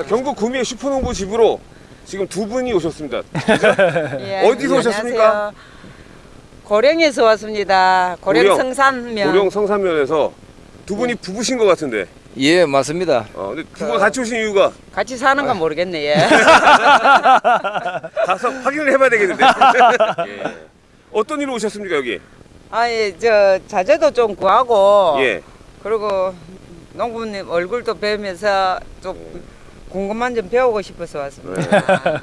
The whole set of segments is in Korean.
자, 경북 구미의 슈퍼농부 집으로 지금 두 분이 오셨습니다. 예, 어디서 오셨습니까? 안녕하세요. 고령에서 왔습니다. 고령, 고령. 성산면. 고령 성산면에서 두 분이 부부신 것 같은데. 예, 맞습니다. 어, 근데 두 분가 같이 오신 이유가 같이 사는 건 모르겠네. 예. 가서 확인을 해봐야 되겠는데. 예. 어떤 일로 오셨습니까 여기? 아 예 저 자재도 좀 구하고 예. 그리고 농부님 얼굴도 뵈면서 좀 궁금한 점 배우고 싶어서 왔습니다.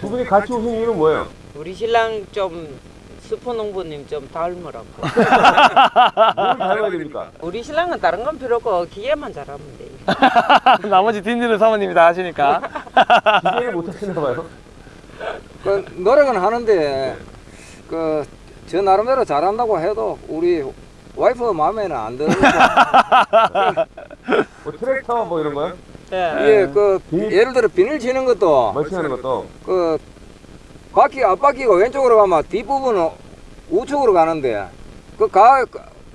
두 분이 같이 오신 이유는 뭐예요? 우리 신랑 좀 슈퍼 농부님 좀 닮으라고. 뭘 닮아야 됩니까? 우리 신랑은 다른 건 필요 없고 기계만 잘하면 돼. 나머지 뒷일은 사모님이 다 하시니까. 기대를 못 하시나 봐요. 그 노력은 하는데 그 저 나름대로 잘한다고 해도 우리 와이프 마음에는 안 드는 거. 뭐 트랙터 뭐 이런 거요? 예. 예, 그 예를 들어 비닐 치는 것도 멀칭하는 것도. 그 바퀴 앞바퀴가 왼쪽으로 가면 뒷부분은 우측으로 가는데 그가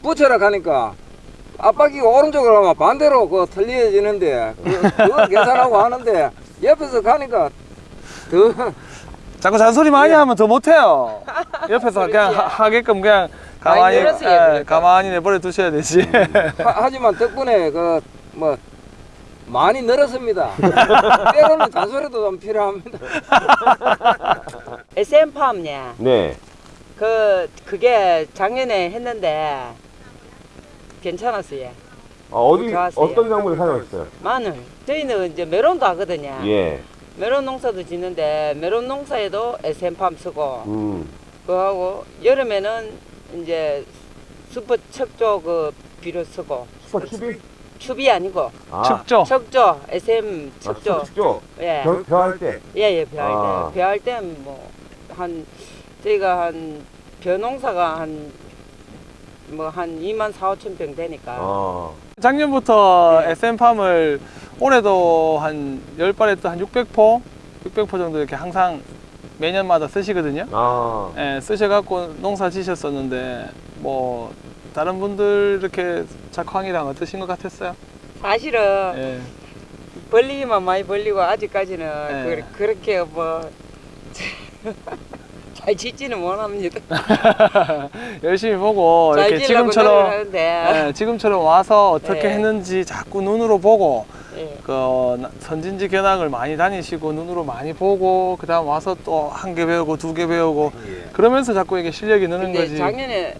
붙여라 가니까 앞바퀴가 오른쪽으로 가면 반대로 그 틀려지는데 그, 그거 계산하고 하는데 옆에서 가니까 더 자꾸 잔소리 많이 하면 더 못해요. 옆에서 그냥 하, 하게끔 그냥 가만히, 늘었어요, 예. 가만히 내버려 두셔야 되지. 하, 하지만 덕분에 그 뭐 많이 늘었습니다. 때로는 잔소리도 좀 필요합니다. SM 팜이야. 네. 그 그게 작년에 했는데 괜찮았어요. 어, 어디 좋았어요. 어떤 작물을 사용하셨어요? 마늘. 저희는 이제 메론도 하거든요. 예. 메론 농사도 짓는데 메론 농사에도 SM팜 쓰고 음. 그하고 여름에는 이제 슈퍼 척조 그 비료 쓰고 슈퍼 큐비? 추비 아니고 아. 축조. 척조 SM 아, 척조 축조. 예. 벼, 벼할 때. 예예 벼할 아. 때 벼할 때는 뭐한 저희가 한 벼농사가 한 뭐 한 2만 4, 5천 병 되니까 어. 작년부터 네. SM팜을 올해도 한 10발에 또한 600포? 600포 정도 이렇게 항상 매년마다 쓰시거든요. 아. 예, 쓰셔갖고 농사 지셨었는데 뭐 다른 분들 이렇게 작황이랑 어떠신 것 같았어요? 사실은 예. 벌리기만 많이 벌리고 아직까지는 네. 그, 그렇게 뭐 잘 짓지는 못합니다. 열심히 보고 잘 이렇게 지금처럼 예, 지금처럼 와서 어떻게 네. 했는지 자꾸 눈으로 보고 예. 그 나- 선진지 견학을 많이 다니시고 눈으로 많이 보고 그 다음 와서 또 한 개 배우고 두 개 배우고 그러면서 자꾸 이게 실력이 느는 거지. 작년에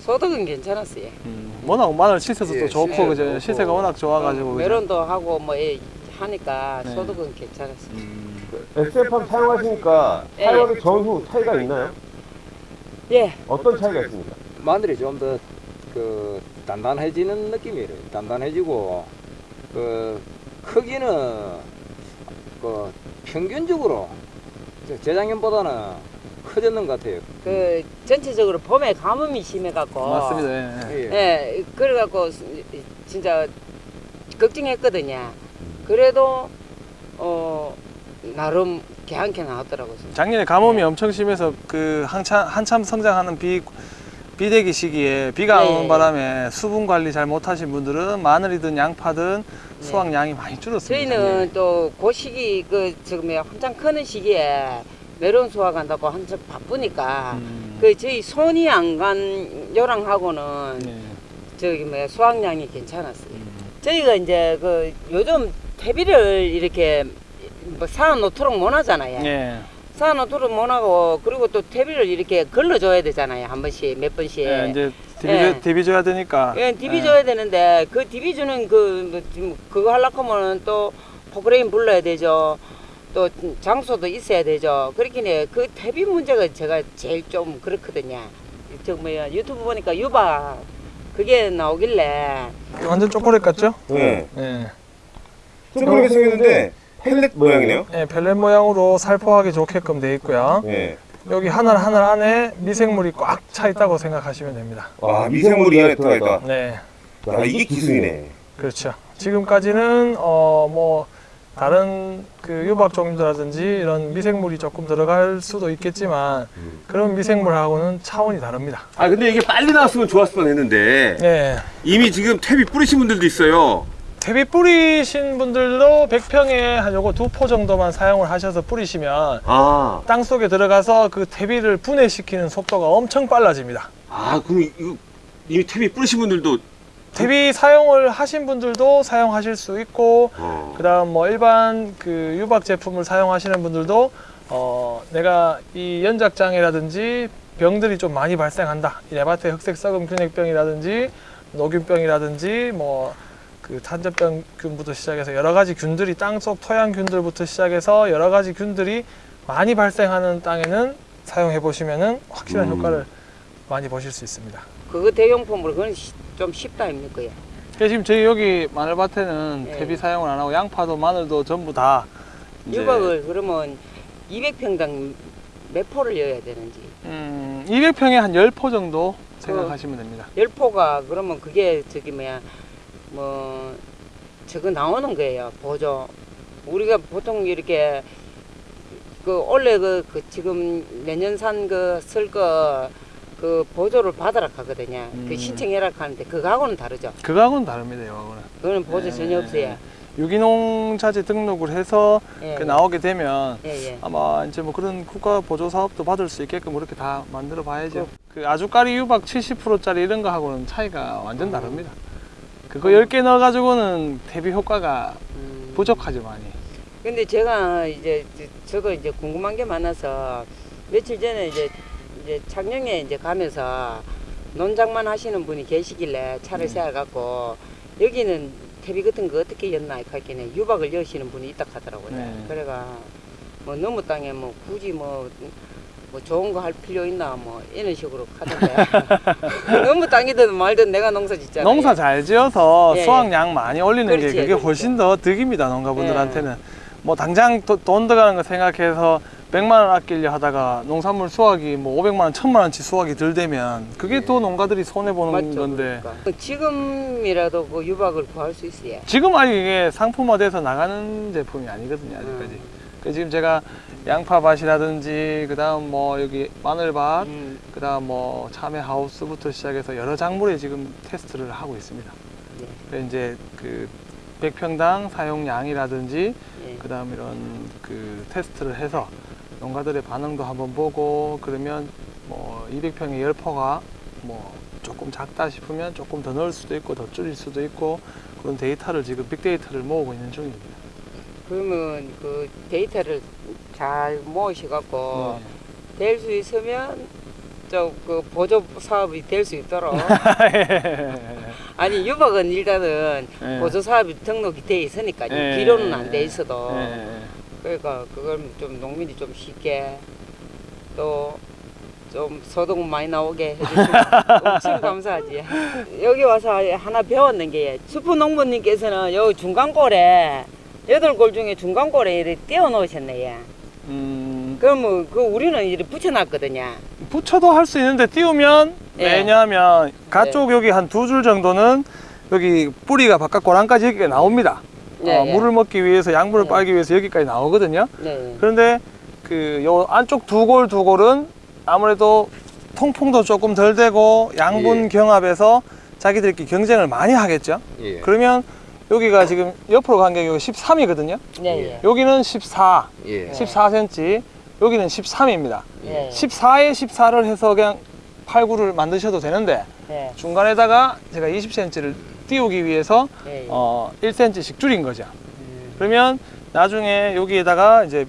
소득은 괜찮았어요. 음, 워낙 마늘 시세도 예, 또 좋고 시세도 그죠. 시세가 워낙 좋아가지고 그죠? 메론도 하고 뭐 예, 하니까 네. 소득은 괜찮았어요. 음, SF팜 사용하시니까 예, 사용하기 전후 차이가 있나요? 예. 어떤 차이가 있습니까? 마늘이 좀 더 그 단단해지는 느낌이에요. 단단해지고 그 크기는 그 평균적으로 저 재작년보다는 커졌는 것 같아요. 그 전체적으로 봄에 가뭄이 심해갖고 맞습니다. 예, 예. 예. 예, 그래갖고 진짜 걱정했거든요. 그래도 어 나름 개한개 나왔더라고요. 작년에 가뭄이 네. 엄청 심해서 그 한참 한참 성장하는 비 비대기 시기에 비가 안 네. 오는 바람에 수분 관리 잘 못하신 분들은 마늘이든 양파든 네. 수확량이 많이 줄었습니다. 저희는 또 그 시기 그 지금 한창 크는 시기에 메론 수확한다고 한창 바쁘니까 음, 그 저희 손이 안 간 요랑하고는 예. 저기 뭐야 수확량이 괜찮았어요. 음. 저희가 이제 그 요즘 퇴비를 이렇게 뭐 사놓 놓도록 못 하잖아요. 예. 사놓 놓도록 못 하고 그리고 또 퇴비를 이렇게 걸러줘야 되잖아요. 한 번씩 몇 번씩. 예, 이제 디비, 예. 디비 줘야 되니까. 예, 디비 줘야 되는데 그 디비 주는 그 뭐, 그거 하려고 하면은 또 포크레인 불러야 되죠. 또 장소도 있어야 되죠. 그렇긴 그 퇴비 문제가 제가 제일 좀 그렇거든요. 저 뭐야 유튜브 보니까 유바 그게 나오길래 완전 초콜릿 같죠? 네. 예. 좀 그렇게 생겼는데 펠렛 모양이네요. 예, 펠렛 모양으로 살포하기 좋게끔 돼 있고요. 예. 여기 하나 하나 안에 미생물이 꽉 차 있다고 생각하시면 됩니다. 와 미생물이 안에 들어가 있다. 네, 야 이게 기술이네. 그렇죠. 지금까지는 어 뭐 다른 그 유박 종류라든지 이런 미생물이 조금 들어갈 수도 있겠지만 그런 미생물하고는 차원이 다릅니다. 아 근데 이게 빨리 나왔으면 좋았을 뻔했는데 네. 이미 지금 탭이 뿌리신 분들도 있어요. 대비 뿌리신 분들도 100평에 한 요거 두 포 정도만 사용을 하셔서 뿌리시면 아, 땅 속에 들어가서 그 대비를 분해시키는 속도가 엄청 빨라집니다. 아 그럼 이거 이미 탭이 뿌리신 분들도 대비 사용을 하신 분들도 사용하실 수 있고 어. 그 다음 뭐 일반 그 유박 제품을 사용하시는 분들도 어 내가 이 연작장애라든지 병들이 좀 많이 발생한다. 이 레바테 흑색 썩은 균핵병이라든지 녹균병이라든지 뭐 그 탄저병균부터 시작해서 여러 가지 균들이 땅속 토양균들부터 시작해서 여러 가지 균들이 많이 발생하는 땅에는 사용해 보시면은 확실한 음. 효과를 많이 보실 수 있습니다. 그거 대용품으로 그건 시- 좀 쉽다 아닙니까? 예. 지금 저희 여기 마늘밭에는 예. 대비 사용을 안 하고 양파도 마늘도 전부 다 유박을 그러면 200평당 몇 포를 여야 되는지 음, 200평에 한 10포 정도 생각하시면 됩니다. 열 포가 그러면 그게 저기 뭐야 뭐 저거 나오는 거예요 보조 우리가 보통 이렇게 그 원래 그, 그 지금 내년 산그쓸거그 보조를 받으라 하거든요 음. 그 신청해라 하는데 그거하고는 다르죠 그거하고는 다릅니다. 이거는. 그거는 보조 예, 전혀 없어요 유기농 자재 등록을 해서 예, 그 나오게 되면 예, 예. 아마 이제 뭐 그런 국가 보조 사업도 받을 수 있게끔 그렇게 다 만들어 봐야죠. 그 아주까리 유박 70%짜리 이런 거 하고는 차이가 완전 다릅니다. 그거 10개 넣어 가지고는 대비 효과가 음. 부족하죠, 많이. 근데 제가 이제 저- 저도 이제 궁금한 게 많아서 며칠 전에 이제 이제 창녕에 이제 가면서 논장만 하시는 분이 계시길래 차를 세워갖고 여기는 태비 같은 거 어떻게 였나 했길래 유박을 여시는 분이 있다 하더라고요. 네. 그래가 뭐 너무 땅에 뭐 굳이 뭐, 뭐 좋은 거 할 필요 있나 뭐 이런 식으로 하던데 너무 땅이든 말든 내가 농사 짓잖아요. 농사 잘 지어서 예, 예. 수확량 많이 올리는 그렇지, 게 그게 그렇죠. 훨씬 더 득입니다 농가분들한테는 뭐 당장 도- 돈 들어가는 거 생각해서 100만 원 아끼려 하다가 농산물 수확이 뭐 500만 원, 1000만 원치 수확이 덜 되면 그게 또 농가들이 손해 보는 예. 맞죠, 건데 그러니까. 지금이라도 그 유박을 구할 수 있어요. 지금 아직 이게 상품화돼서 나가는 제품이 아니거든요 아직까지. 음. 그래서 지금 제가 양파밭이라든지 그 다음 뭐 여기 마늘밭, 음, 그 다음 뭐 참외 하우스부터 시작해서 여러 작물에 지금 테스트를 하고 있습니다. 네. 그래서 이제 그 100평당 사용량이라든지 예. 그다음 이런 그 테스트를 해서 농가들의 반응도 한번 보고 그러면 뭐 200평에 10포가 뭐 조금 작다 싶으면 조금 더 넣을 수도 있고 더 줄일 수도 있고 그런 데이터를 지금 빅데이터를 모으고 있는 중입니다. 그러면 그 데이터를 잘 모으셔갖고 네. 될수 있으면 저그 보조 사업이 될 수 있도록 아니 유박은 일단은 네. 보조 사업이 등록이 돼 있으니까 네. 비료는 안 돼 있어도 네. 그러니까 그걸 좀 농민이 좀 쉽게 또 좀 소득 많이 나오게 해주시면 엄청 감사하지. 여기 와서 하나 배웠는 게 수프 농부님께서는 여기 중간골에 여덟 골 중에 중간 골에 이렇게 띄워 놓으셨네. 예. 음, 그러면 그 우리는 이렇게 붙여놨거든요. 붙여도 할 수 있는데 띄우면 예. 왜냐하면 가쪽 여기 한 두 줄 정도는 여기 뿌리가 바깥 고랑까지 여기가 나옵니다. 예, 어, 예. 물을 먹기 위해서 양분을 예. 빨기 위해서 여기까지 나오거든요. 네. 그런데 그 요 안쪽 두 골 두 골은 아무래도 통풍도 조금 덜 되고 양분 예. 경합에서 자기들끼리 경쟁을 많이 하겠죠. 예. 그러면 여기가 지금 옆으로 간게 13이거든요. 네. 예. 여기는 14, 예. 14cm, 여기는 13입니다. 네. 14에 14를 해서 그냥 8, 9를 만드셔도 되는데 네. 중간에다가 제가 20cm를 띄우기 위해서 네. 어, 1cm씩 줄인 거죠. 음, 그러면 나중에 여기에다가 이제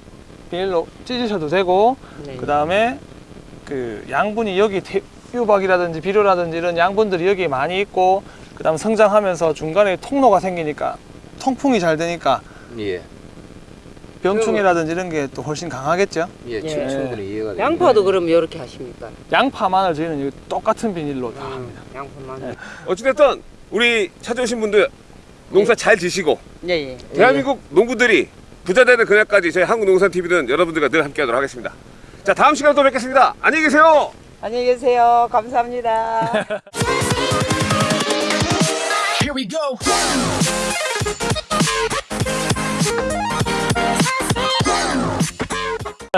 비닐로 찢으셔도 되고 네. 그 다음에 그 양분이 여기 태- 유박이라든지 비료라든지 이런 양분들이 여기 많이 있고 그 다음 성장하면서 중간에 통로가 생기니까 통풍이 잘 되니까 예. 병충해라든지 이런 게 또 훨씬 강하겠죠. 예. 예. 충- 충분히 이해가 됩니다. 양파도 그럼 이렇게 하십니까? 양파, 마늘 저희는 똑같은 비닐로 다 음, 합니다. 양파만. 네. 어찌됐든 우리 찾아오신 분들 농사 잘 지시고 네. 예. 대한민국 농부들이 부자 되는 그날까지 저희 한국농산TV는 여러분들과 늘 함께하도록 하겠습니다. 자 다음 시간에 또 뵙겠습니다. 안녕히 계세요. 안녕히 계세요. 감사합니다. We go.